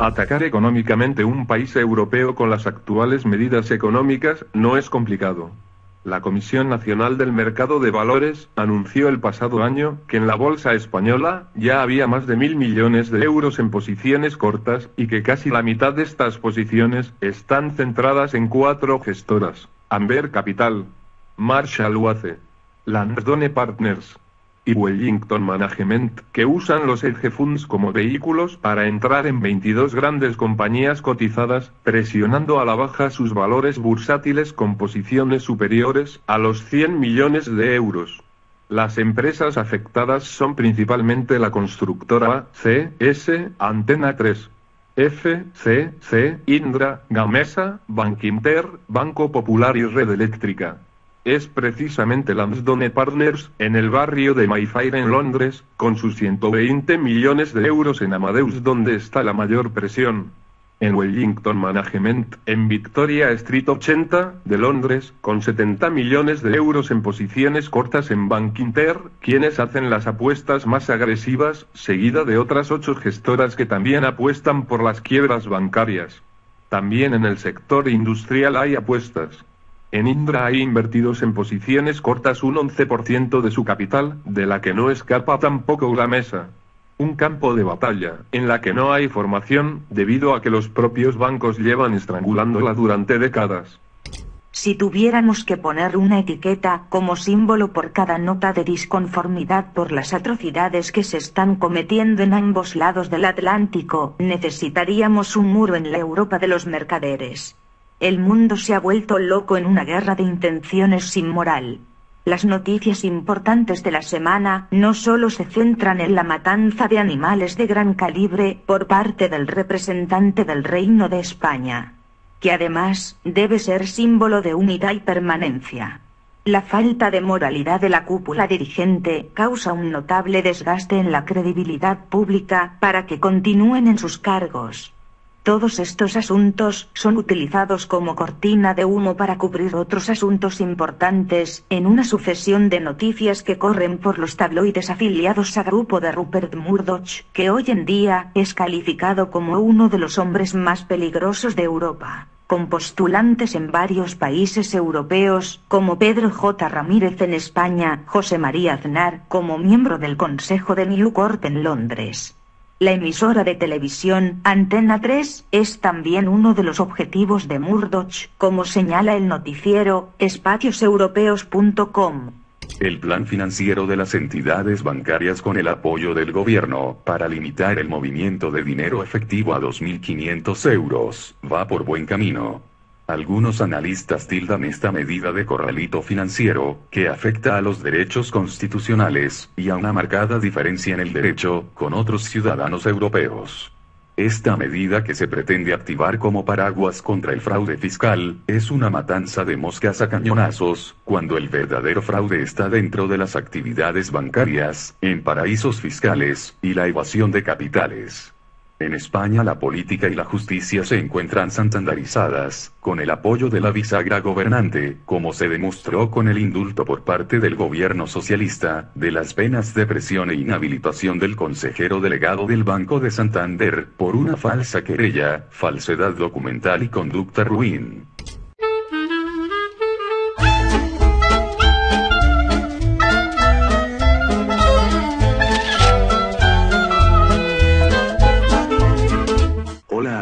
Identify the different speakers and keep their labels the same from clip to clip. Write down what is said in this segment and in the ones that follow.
Speaker 1: Atacar económicamente un país europeo con las actuales medidas económicas no es complicado. La Comisión Nacional del Mercado de Valores anunció el pasado año que en la bolsa española ya había más de mil millones de euros en posiciones cortas y que casi la mitad de estas posiciones están centradas en cuatro gestoras: Amber Capital, Marshall Wace, Landone Partners, y Wellington Management, que usan los hedge funds como vehículos para entrar en 22 grandes compañías cotizadas, presionando a la baja sus valores bursátiles con posiciones superiores a los 100 millones de euros. Las empresas afectadas son principalmente la constructora CS, Antena 3, FCC, Indra, Gamesa, Bankinter, Banco Popular y Red Eléctrica es precisamente Lansdowne Partners, en el barrio de Mayfair en Londres, con sus 120 millones de euros en Amadeus donde está la mayor presión. En Wellington Management, en Victoria Street 80, de Londres, con 70 millones de euros en posiciones cortas en Bank Inter, quienes hacen las apuestas más agresivas, seguida de otras ocho gestoras que también apuestan por las quiebras bancarias. También en el sector industrial hay apuestas. En Indra hay invertidos en posiciones cortas un 11% de su capital, de la que no escapa tampoco la mesa. Un campo de batalla, en la que no hay formación, debido a que los propios bancos llevan estrangulándola durante décadas.
Speaker 2: Si tuviéramos que poner una etiqueta como símbolo por cada nota de disconformidad por las atrocidades que se están cometiendo en ambos lados del Atlántico, necesitaríamos un muro en la Europa de los mercaderes. El mundo se ha vuelto loco en una guerra de intenciones sin moral. Las noticias importantes de la semana no solo se centran en la matanza de animales de gran calibre por parte del representante del Reino de España, que además debe ser símbolo de unidad y permanencia. La falta de moralidad de la cúpula dirigente causa un notable desgaste en la credibilidad pública para que continúen en sus cargos. Todos estos asuntos son utilizados como cortina de humo para cubrir otros asuntos importantes en una sucesión de noticias que corren por los tabloides afiliados a grupo de Rupert Murdoch, que hoy en día es calificado como uno de los hombres más peligrosos de Europa con postulantes en varios países europeos, como Pedro J. Ramírez en España, José María Aznar como miembro del Consejo de New en Londres. La emisora de televisión Antena 3 es también uno de los objetivos de Murdoch, como señala el noticiero espacioseuropeos.com.
Speaker 3: El plan financiero de las entidades bancarias con el apoyo del gobierno para limitar el movimiento de dinero efectivo a 2.500 euros va por buen camino. Algunos analistas tildan esta medida de corralito financiero, que afecta a los derechos constitucionales, y a una marcada diferencia en el derecho, con otros ciudadanos europeos. Esta medida que se pretende activar como paraguas contra el fraude fiscal, es una matanza de moscas a cañonazos, cuando el verdadero fraude está dentro de las actividades bancarias, en paraísos fiscales, y la evasión de capitales. En España la política y la justicia se encuentran santandarizadas, con el apoyo de la bisagra gobernante, como se demostró con el indulto por parte del gobierno socialista, de las penas de presión e inhabilitación del consejero delegado del Banco de Santander, por una falsa querella, falsedad documental y conducta ruin.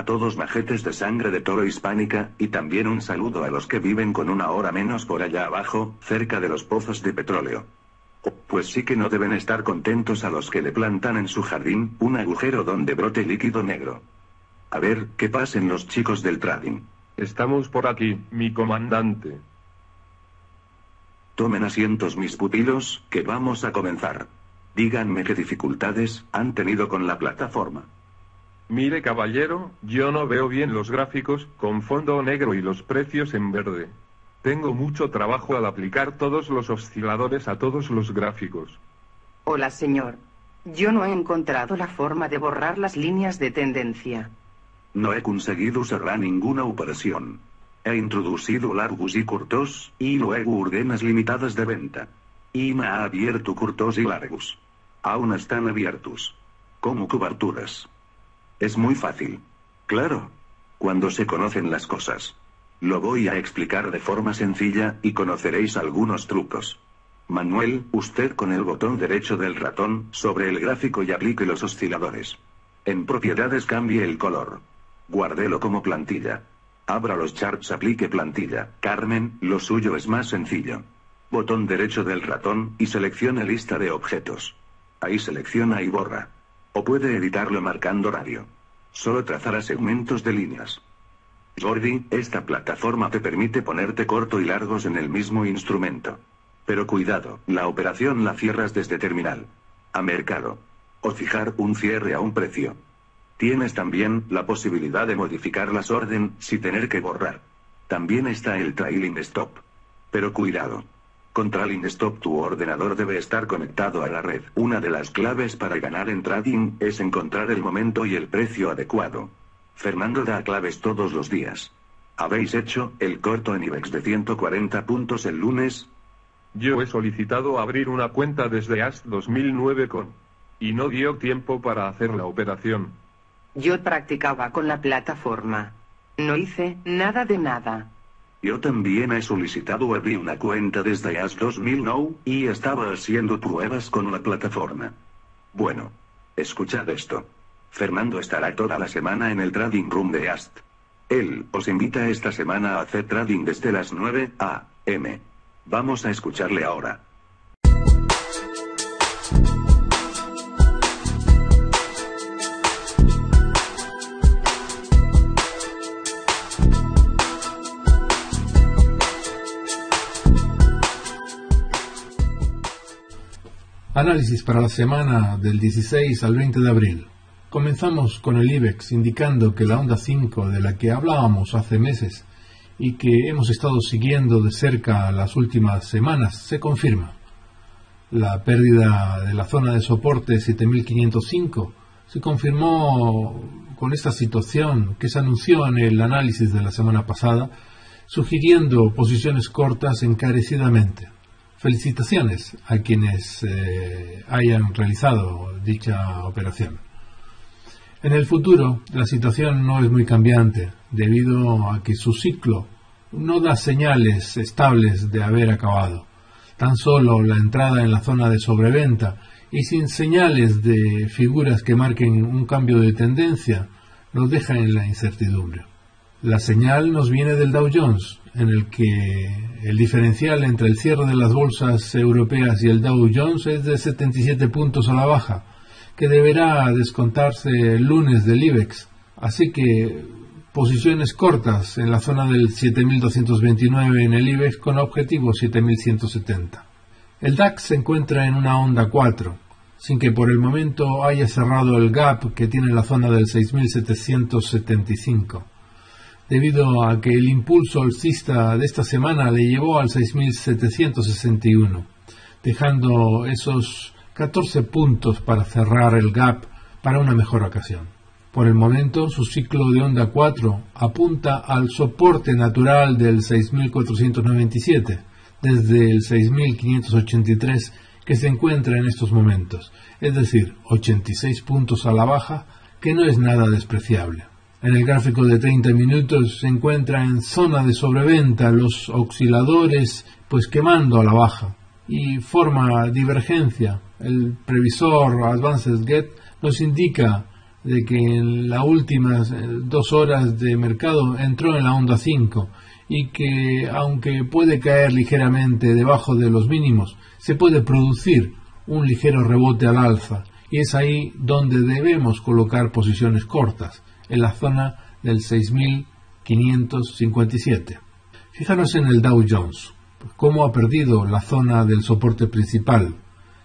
Speaker 4: Todos majetes de sangre de toro hispánica, y también un saludo a los que viven con una hora menos por allá abajo, cerca de los pozos de petróleo. Pues sí que no deben estar contentos a los que le plantan en su jardín un agujero donde brote líquido negro. A ver, ¿qué pasen los chicos del trading?
Speaker 1: Estamos por aquí, mi comandante.
Speaker 4: Tomen asientos mis pupilos, que vamos a comenzar. Díganme qué dificultades han tenido con la plataforma.
Speaker 1: Mire caballero, yo no veo bien los gráficos, con fondo negro y los precios en verde. Tengo mucho trabajo al aplicar todos los osciladores a todos los gráficos.
Speaker 5: Hola señor. Yo no he encontrado la forma de borrar las líneas de tendencia.
Speaker 4: No he conseguido cerrar ninguna operación. He introducido largos y cortos, y luego órdenes limitadas de venta. Y me ha abierto cortos y largos. Aún están abiertos. Como coberturas. Es muy fácil. Claro. Cuando se conocen las cosas. Lo voy a explicar de forma sencilla, y conoceréis algunos trucos. Manuel, usted con el botón derecho del ratón, sobre el gráfico y aplique los osciladores. En propiedades cambie el color. Guárdelo como plantilla. Abra los charts, aplique plantilla. Carmen, lo suyo es más sencillo. Botón derecho del ratón, y seleccione lista de objetos. Ahí selecciona y borra. O puede editarlo marcando radio. Solo trazará segmentos de líneas. Jordi, esta plataforma te permite ponerte corto y largos en el mismo instrumento. Pero cuidado, la operación la cierras desde terminal. A mercado. O fijar un cierre a un precio. Tienes también la posibilidad de modificar las orden, sin tener que borrar. También está el trailing stop. Pero cuidado. Con trailing stop tu ordenador debe estar conectado a la red. Una de las claves para ganar en trading es encontrar el momento y el precio adecuado. Fernando da claves todos los días. ¿Habéis hecho el corto en IBEX de 140 puntos el lunes?
Speaker 1: Yo he solicitado abrir una cuenta desde AST 2009 con... Y no dio tiempo para hacer la operación.
Speaker 5: Yo practicaba con la plataforma. No hice nada de nada.
Speaker 4: Yo también he solicitado abrir una cuenta desde AS 2009 y estaba haciendo pruebas con la plataforma. Bueno, escuchad esto. Fernando estará toda la semana en el trading room de AST. Él os invita esta semana a hacer trading desde las 9 a.m. Vamos a escucharle ahora.
Speaker 6: Análisis para la semana del 16 al 20 de abril. Comenzamos con el IBEX indicando que la onda 5 de la que hablábamos hace meses y que hemos estado siguiendo de cerca las últimas semanas se confirma. La pérdida de la zona de soporte 7505 se confirmó con esta situación que se anunció en el análisis de la semana pasada, sugiriendo posiciones cortas encarecidamente. Felicitaciones a quienes eh, hayan realizado dicha operación. En el futuro, la situación no es muy cambiante, debido a que su ciclo no da señales estables de haber acabado. Tan solo la entrada en la zona de sobreventa y sin señales de figuras que marquen un cambio de tendencia nos deja en la incertidumbre. La señal nos viene del Dow Jones, en el que el diferencial entre el cierre de las bolsas europeas y el Dow Jones es de 77 puntos a la baja, que deberá descontarse el lunes del IBEX. Así que posiciones cortas en la zona del 7229 en el IBEX con objetivo 7170. El DAX se encuentra en una onda 4, sin que por el momento haya cerrado el gap que tiene la zona del 6775 debido a que el impulso alcista de esta semana le llevó al 6.761, dejando esos 14 puntos para cerrar el gap para una mejor ocasión. Por el momento, su ciclo de onda 4 apunta al soporte natural del 6.497, desde el 6.583 que se encuentra en estos momentos, es decir, 86 puntos a la baja, que no es nada despreciable. En el gráfico de 30 minutos se encuentra en zona de sobreventa los osciladores pues quemando a la baja. Y forma divergencia. El previsor Advanced Get nos indica de que en las últimas eh, dos horas de mercado entró en la onda 5 y que aunque puede caer ligeramente debajo de los mínimos, se puede producir un ligero rebote al alza. Y es ahí donde debemos colocar posiciones cortas en la zona del 6.557. Fíjanos en el Dow Jones, cómo ha perdido la zona del soporte principal,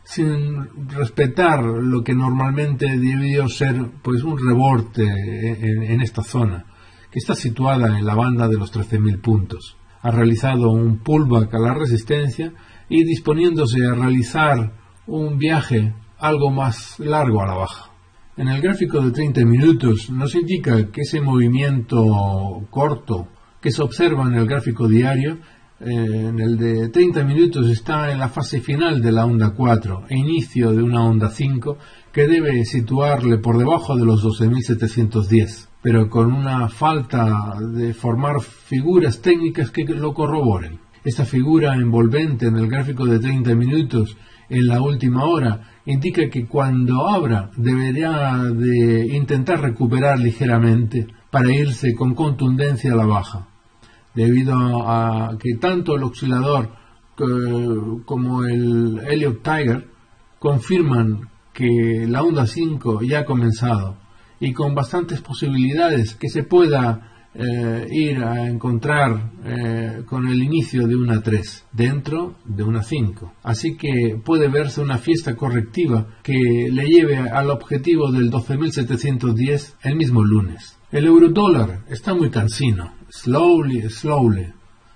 Speaker 6: sin respetar lo que normalmente debió ser pues un rebote en, en esta zona, que está situada en la banda de los 13.000 puntos. Ha realizado un pullback a la resistencia y disponiéndose a realizar un viaje algo más largo a la baja. En el gráfico de 30 minutos nos indica que ese movimiento corto que se observa en el gráfico diario eh, en el de 30 minutos está en la fase final de la onda 4 e inicio de una onda 5 que debe situarle por debajo de los 12.710, pero con una falta de formar figuras técnicas que lo corroboren. Esta figura envolvente en el gráfico de 30 minutos en la última hora indica que cuando abra debería de intentar recuperar ligeramente para irse con contundencia a la baja. Debido a que tanto el oscilador como el Elliott Tiger confirman que la onda 5 ya ha comenzado y con bastantes posibilidades que se pueda eh, ir a encontrar eh, con el inicio de una 3 dentro de una 5. Así que puede verse una fiesta correctiva que le lleve al objetivo del 12.710 el mismo lunes. El euro dólar está muy cansino, slowly, slowly.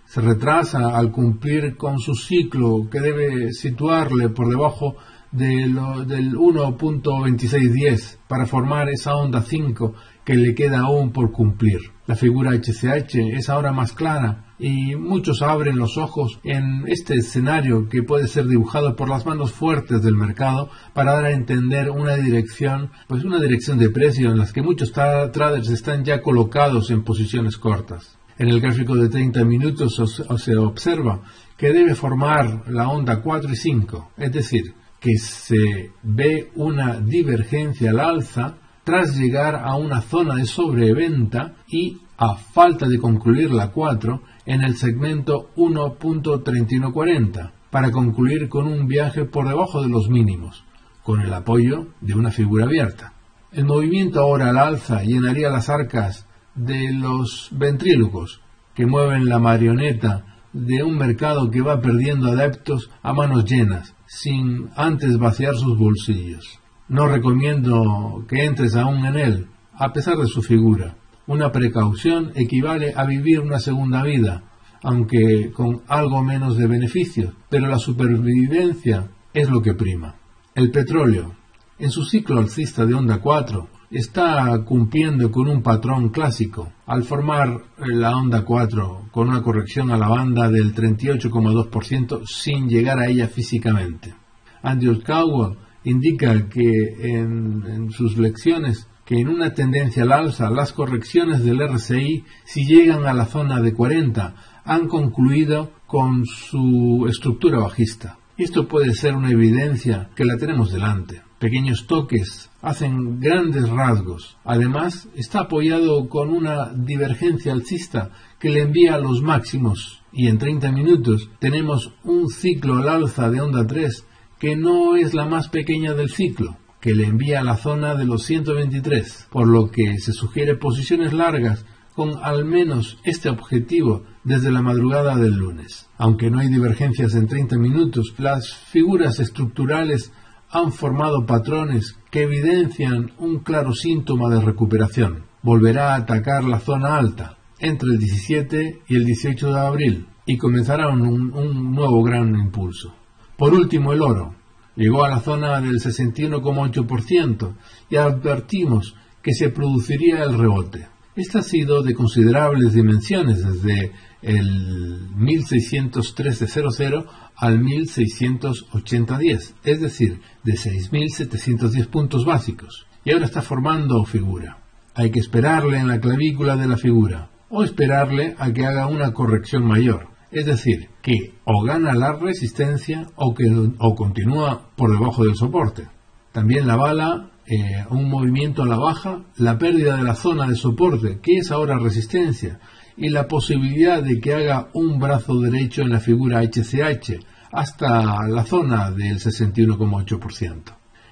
Speaker 6: Se retrasa al cumplir con su ciclo que debe situarle por debajo de lo, del 1.2610 para formar esa onda 5 que le queda aún por cumplir. La figura HCH es ahora más clara y muchos abren los ojos en este escenario que puede ser dibujado por las manos fuertes del mercado para dar a entender una dirección, pues una dirección de precio en las que muchos traders están ya colocados en posiciones cortas. En el gráfico de 30 minutos se observa que debe formar la onda 4 y 5, es decir, que se ve una divergencia al alza tras llegar a una zona de sobreventa y a falta de concluir la 4 en el segmento 1.3140 para concluir con un viaje por debajo de los mínimos, con el apoyo de una figura abierta. El movimiento ahora al alza llenaría las arcas de los ventrílocos que mueven la marioneta de un mercado que va perdiendo adeptos a manos llenas, sin antes vaciar sus bolsillos. No recomiendo que entres aún en él, a pesar de su figura. Una precaución equivale a vivir una segunda vida, aunque con algo menos de beneficio, pero la supervivencia es lo que prima. El petróleo, en su ciclo alcista de onda 4, está cumpliendo con un patrón clásico al formar la onda 4 con una corrección a la banda del 38,2% sin llegar a ella físicamente. Andrew Cowell indica que en, sus lecciones que en una tendencia al alza las correcciones del RSI, si llegan a la zona de 40, han concluido con su estructura bajista. Esto puede ser una evidencia que la tenemos delante. Pequeños toques hacen grandes rasgos. Además, está apoyado con una divergencia alcista que le envía a los máximos. Y en 30 minutos tenemos un ciclo al alza de onda 3 que no es la más pequeña del ciclo, que le envía a la zona de los 123, por lo que se sugiere posiciones largas con al menos este objetivo desde la madrugada del lunes. Aunque no hay divergencias en 30 minutos, las figuras estructurales han formado patrones que evidencian un claro síntoma de recuperación. Volverá a atacar la zona alta entre el 17 y el 18 de abril y comenzará un, nuevo gran impulso. Por último, el oro. Llegó a la zona del 61,8% y advertimos que se produciría el rebote. Este ha sido de considerables dimensiones desde el 1613.00 al 1680.10, es decir, de 6.710 puntos básicos. Y ahora está formando figura. Hay que esperarle en la clavícula de la figura o esperarle a que haga una corrección mayor. Es decir, que o gana la resistencia o, que, o continúa por debajo del soporte. También la bala, eh, un movimiento a la baja, la pérdida de la zona de soporte, que es ahora resistencia, y la posibilidad de que haga un brazo derecho en la figura HCH hasta la zona del 61,8%.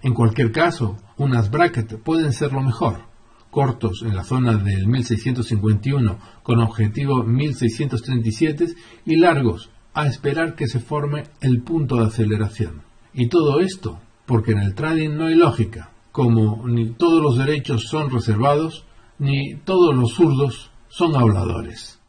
Speaker 6: En cualquier caso, unas brackets pueden ser lo mejor cortos en la zona del 1651 con objetivo 1637 y largos a esperar que se forme el punto de aceleración. Y todo esto porque en el trading no hay lógica, como ni todos los derechos son reservados, ni todos los zurdos son habladores.